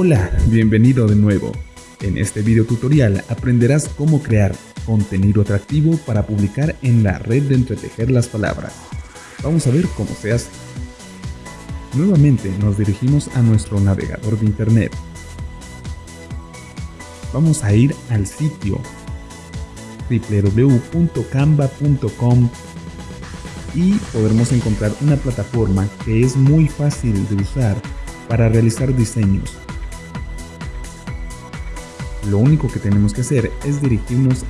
Hola, bienvenido de nuevo. En este video tutorial aprenderás cómo crear contenido atractivo para publicar en la red de entretejer las palabras. Vamos a ver cómo se hace. Nuevamente nos dirigimos a nuestro navegador de internet. Vamos a ir al sitio www.canva.com y podremos encontrar una plataforma que es muy fácil de usar para realizar diseños. Lo único que tenemos que hacer es dirigirnos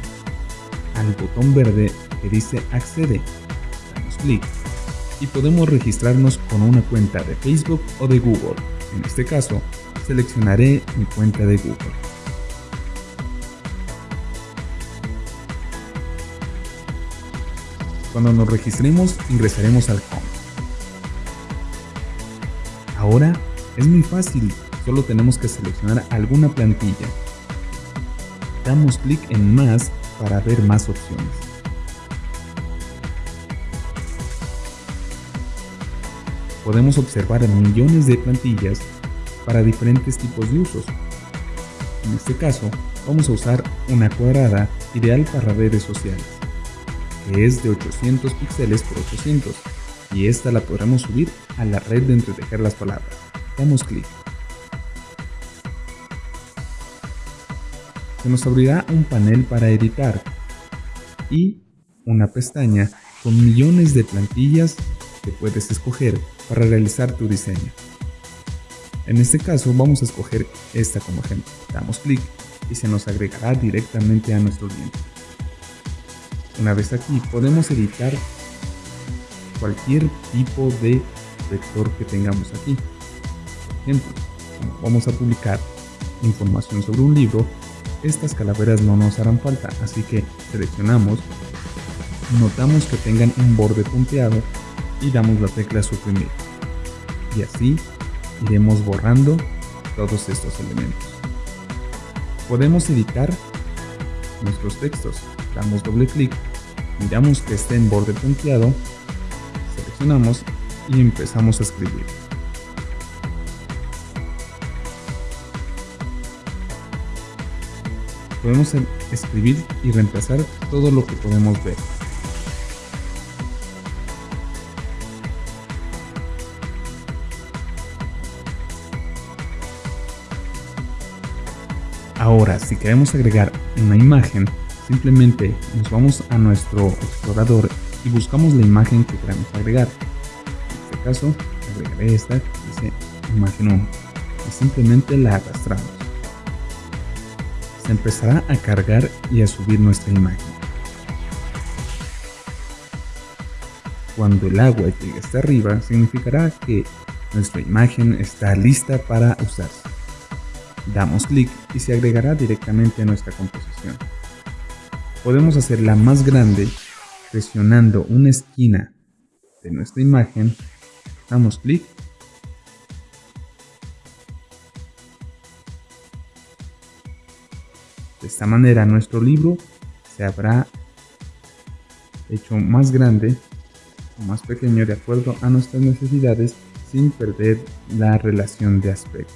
al botón verde que dice accede. Damos clic y podemos registrarnos con una cuenta de Facebook o de Google. En este caso, seleccionaré mi cuenta de Google. Cuando nos registremos, ingresaremos al home. Ahora es muy fácil, solo tenemos que seleccionar alguna plantilla. Damos clic en más para ver más opciones. Podemos observar millones de plantillas para diferentes tipos de usos. En este caso, vamos a usar una cuadrada ideal para redes sociales, que es de 800 píxeles por 800, y esta la podremos subir a la red de entretejer las palabras. Damos clic. Se nos abrirá un panel para editar y una pestaña con millones de plantillas que puedes escoger para realizar tu diseño. En este caso vamos a escoger esta como ejemplo. Damos clic y se nos agregará directamente a nuestro lienzo. Una vez aquí podemos editar cualquier tipo de vector que tengamos aquí ejemplo, vamos a publicar información sobre un libro, estas calaveras no nos harán falta, así que seleccionamos, notamos que tengan un borde punteado y damos la tecla suprimir. Y así iremos borrando todos estos elementos. Podemos editar nuestros textos. Damos doble clic, miramos que esté en borde punteado, seleccionamos y empezamos a escribir. Podemos escribir y reemplazar todo lo que podemos ver. Ahora, si queremos agregar una imagen, simplemente nos vamos a nuestro explorador y buscamos la imagen que queremos agregar. En este caso, agregaré esta que dice imagen 1 y simplemente la arrastramos empezará a cargar y a subir nuestra imagen. Cuando el agua llegue hasta arriba, significará que nuestra imagen está lista para usarse. Damos clic y se agregará directamente a nuestra composición. Podemos hacerla más grande presionando una esquina de nuestra imagen. Damos clic De esta manera nuestro libro se habrá hecho más grande o más pequeño de acuerdo a nuestras necesidades sin perder la relación de aspecto.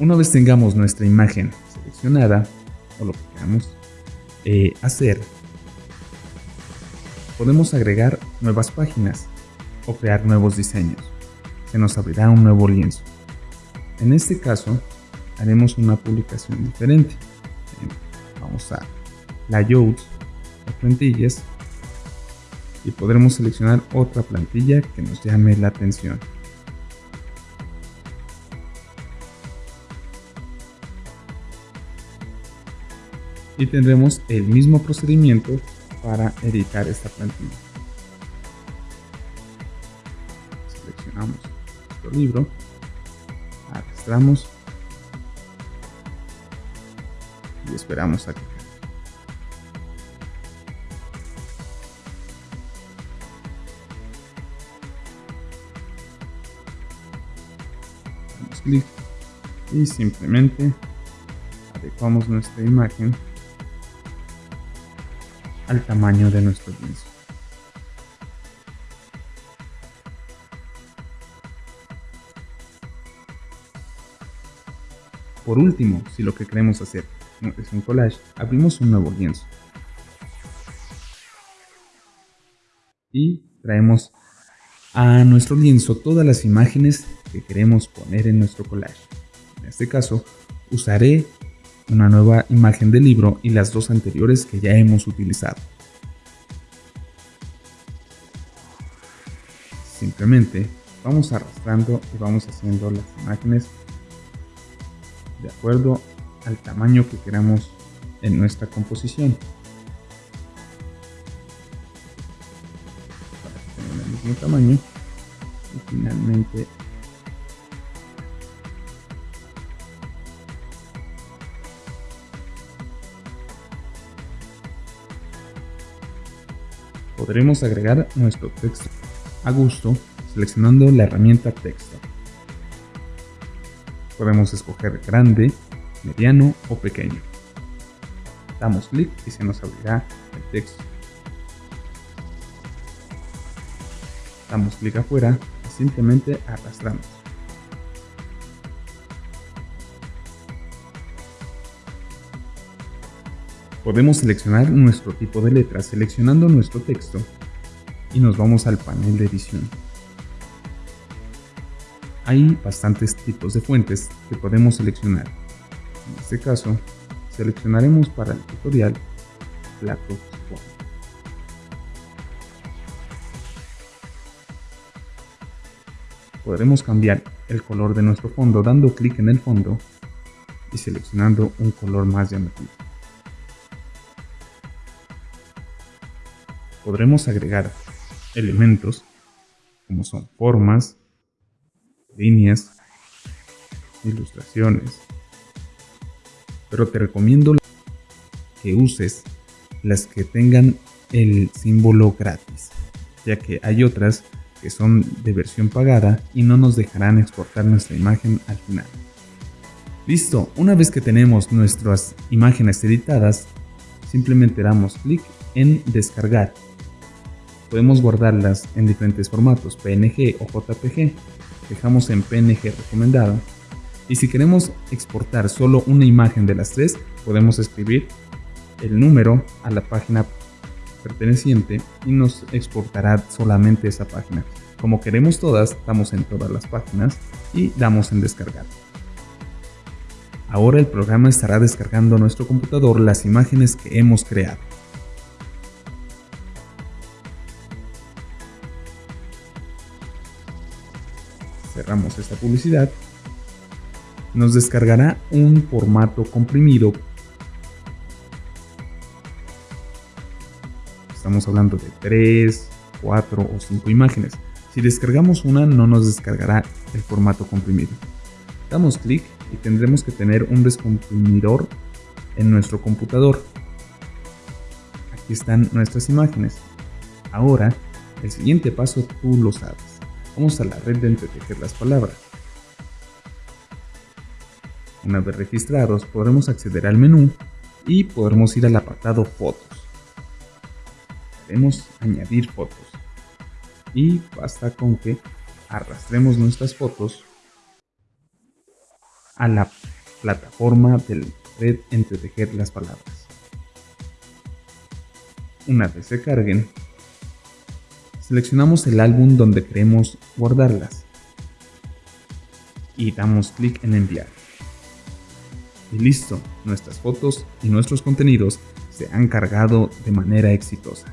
Una vez tengamos nuestra imagen seleccionada o lo que queramos eh, hacer, podemos agregar nuevas páginas o crear nuevos diseños. Se nos abrirá un nuevo lienzo. En este caso, haremos una publicación diferente. Vamos a layouts o plantillas y podremos seleccionar otra plantilla que nos llame la atención. Y tendremos el mismo procedimiento para editar esta plantilla. Seleccionamos nuestro libro, arrastramos esperamos a que damos clic y simplemente adecuamos nuestra imagen al tamaño de nuestro lienzo. Por último, si lo que queremos hacer es un collage, abrimos un nuevo lienzo. Y traemos a nuestro lienzo todas las imágenes que queremos poner en nuestro collage. En este caso, usaré una nueva imagen del libro y las dos anteriores que ya hemos utilizado. Simplemente vamos arrastrando y vamos haciendo las imágenes de acuerdo al tamaño que queramos en nuestra composición. Para que tengan el mismo tamaño y finalmente podremos agregar nuestro texto a gusto seleccionando la herramienta texto. Podemos escoger grande, mediano o pequeño. Damos clic y se nos abrirá el texto. Damos clic afuera y simplemente arrastramos. Podemos seleccionar nuestro tipo de letra seleccionando nuestro texto y nos vamos al panel de edición. Hay bastantes tipos de fuentes que podemos seleccionar. En este caso, seleccionaremos para el tutorial Plato Podremos cambiar el color de nuestro fondo dando clic en el fondo y seleccionando un color más llamativo. podremos agregar elementos como son formas, líneas, ilustraciones. Pero te recomiendo que uses las que tengan el símbolo gratis, ya que hay otras que son de versión pagada y no nos dejarán exportar nuestra imagen al final. Listo, una vez que tenemos nuestras imágenes editadas, simplemente damos clic en descargar Podemos guardarlas en diferentes formatos, PNG o JPG. Dejamos en PNG recomendado. Y si queremos exportar solo una imagen de las tres, podemos escribir el número a la página perteneciente y nos exportará solamente esa página. Como queremos todas, damos en todas las páginas y damos en descargar. Ahora el programa estará descargando a nuestro computador las imágenes que hemos creado. cerramos esta publicidad, nos descargará un formato comprimido. Estamos hablando de 3, 4 o 5 imágenes. Si descargamos una no nos descargará el formato comprimido. Damos clic y tendremos que tener un descomprimidor en nuestro computador. Aquí están nuestras imágenes. Ahora, el siguiente paso tú lo sabes. Vamos a la red de entretejer las palabras. Una vez registrados, podremos acceder al menú y podremos ir al apartado Fotos. Queremos añadir fotos. Y basta con que arrastremos nuestras fotos a la plataforma de red entretejer las palabras. Una vez se carguen, Seleccionamos el álbum donde queremos guardarlas y damos clic en enviar. Y listo, nuestras fotos y nuestros contenidos se han cargado de manera exitosa.